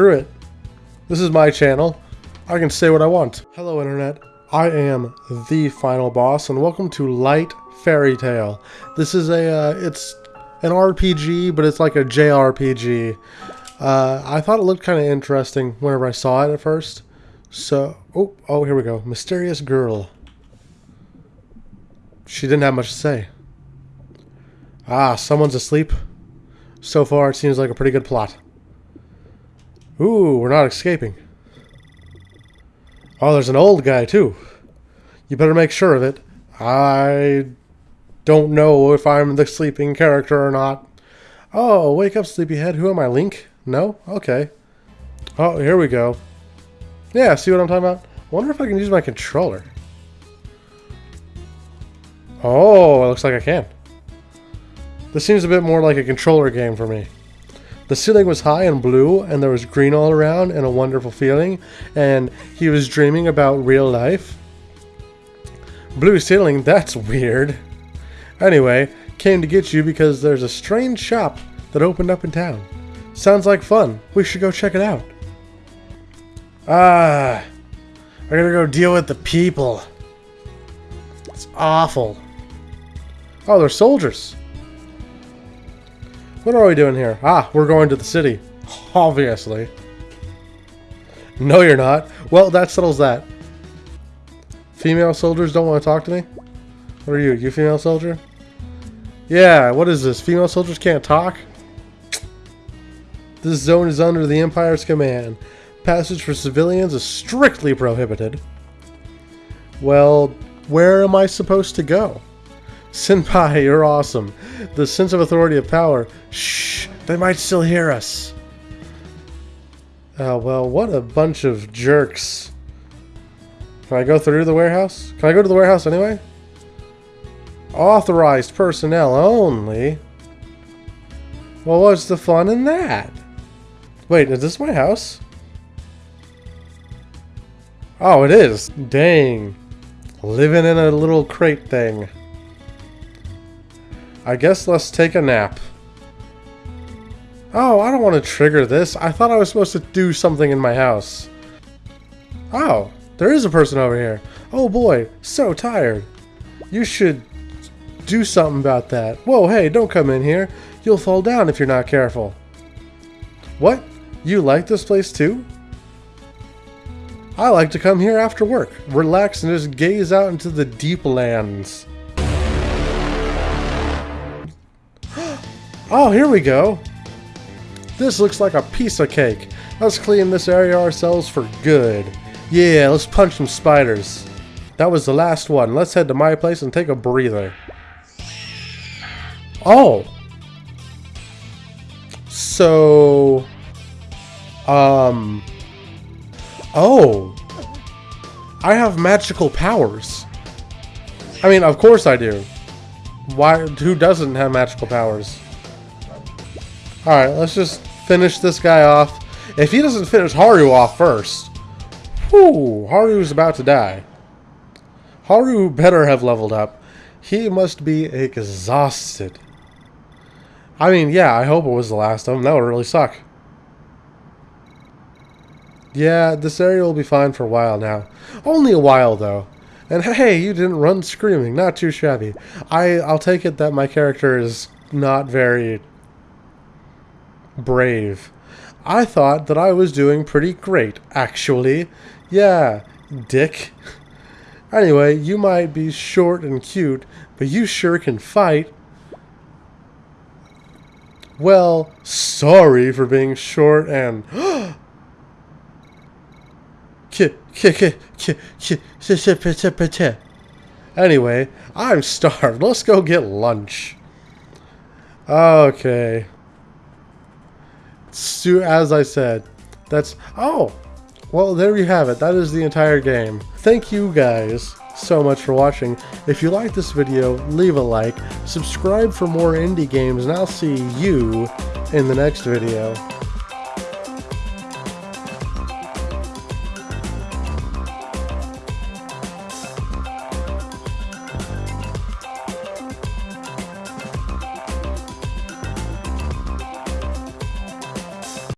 screw it. This is my channel. I can say what I want. Hello, Internet. I am the final boss, and welcome to Light Fairy Tale. This is a, uh, it's an RPG, but it's like a JRPG. Uh, I thought it looked kind of interesting whenever I saw it at first. So, oh, oh, here we go. Mysterious girl. She didn't have much to say. Ah, someone's asleep. So far, it seems like a pretty good plot. Ooh, we're not escaping. Oh, there's an old guy, too. You better make sure of it. I don't know if I'm the sleeping character or not. Oh, wake up, sleepyhead. Who am I, Link? No? Okay. Oh, here we go. Yeah, see what I'm talking about? wonder if I can use my controller. Oh, it looks like I can. This seems a bit more like a controller game for me. The ceiling was high and blue, and there was green all around, and a wonderful feeling, and he was dreaming about real life. Blue ceiling, that's weird. Anyway, came to get you because there's a strange shop that opened up in town. Sounds like fun. We should go check it out. Ah, I gotta go deal with the people. It's awful. Oh, they're soldiers. What are we doing here? Ah, we're going to the city. Obviously. No, you're not. Well, that settles that. Female soldiers don't want to talk to me? What are you? You female soldier? Yeah, what is this? Female soldiers can't talk? This zone is under the Empire's command. Passage for civilians is strictly prohibited. Well, where am I supposed to go? Senpai, you're awesome. The sense of authority of power. Shh, they might still hear us. Oh, well, what a bunch of jerks. Can I go through the warehouse? Can I go to the warehouse anyway? Authorized personnel only? Well, what's the fun in that? Wait, is this my house? Oh, it is. Dang. Living in a little crate thing. I guess let's take a nap. Oh, I don't want to trigger this. I thought I was supposed to do something in my house. Oh, there is a person over here. Oh boy, so tired. You should do something about that. Whoa, hey, don't come in here. You'll fall down if you're not careful. What? You like this place too? I like to come here after work, relax and just gaze out into the deep lands. Oh, here we go. This looks like a piece of cake. Let's clean this area ourselves for good. Yeah, let's punch some spiders. That was the last one. Let's head to my place and take a breather. Oh. So... Um... Oh. I have magical powers. I mean, of course I do. Why? Who doesn't have magical powers? Alright, let's just finish this guy off. If he doesn't finish Haru off first, whew, Haru's about to die. Haru better have leveled up. He must be exhausted. I mean, yeah, I hope it was the last of them. That would really suck. Yeah, this area will be fine for a while now. Only a while, though. And hey, you didn't run screaming. Not too shabby. I, I'll take it that my character is not very brave. I thought that I was doing pretty great, actually. Yeah, dick. Anyway, you might be short and cute, but you sure can fight. Well, sorry for being short and... Anyway, I'm starved. Let's go get lunch. Okay as I said, that's... Oh! Well, there you have it. That is the entire game. Thank you guys so much for watching. If you like this video, leave a like, subscribe for more indie games, and I'll see you in the next video.